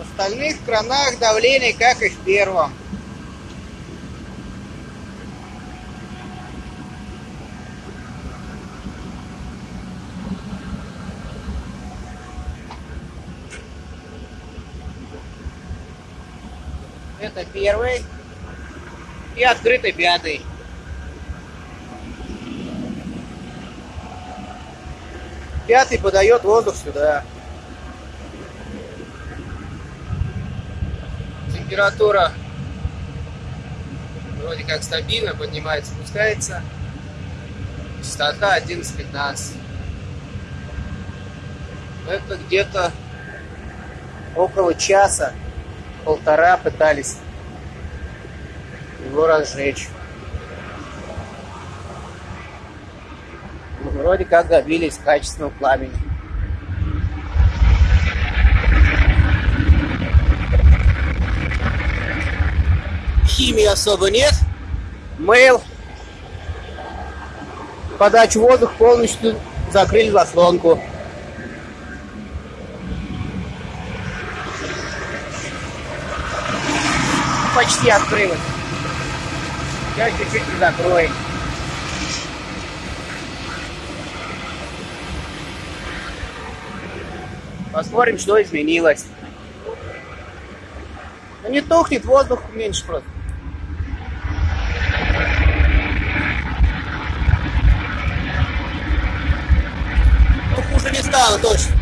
остальных кранах давление, как и в первом. Это первый и открытый пятый. Пятый подает воздух сюда. Температура вроде как стабильно, поднимается, спускается. Частота 11-15. Это где-то около часа, полтора пытались его разжечь. Вроде как добились качественного пламени. Химии особо нет. Мейл. Подачу воздуха полностью закрыли заслонку. Почти открылась. Сейчас чуть-чуть закроем. Посмотрим, что изменилось. Но не тухнет, воздух меньше просто. Стало точно.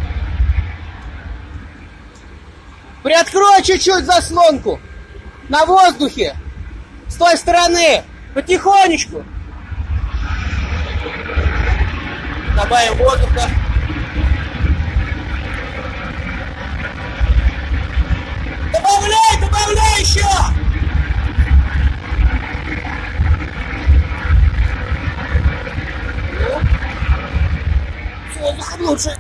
Приоткрой чуть-чуть заслонку. На воздухе. С той стороны. Потихонечку. Добавим воздуха. 很不让吃。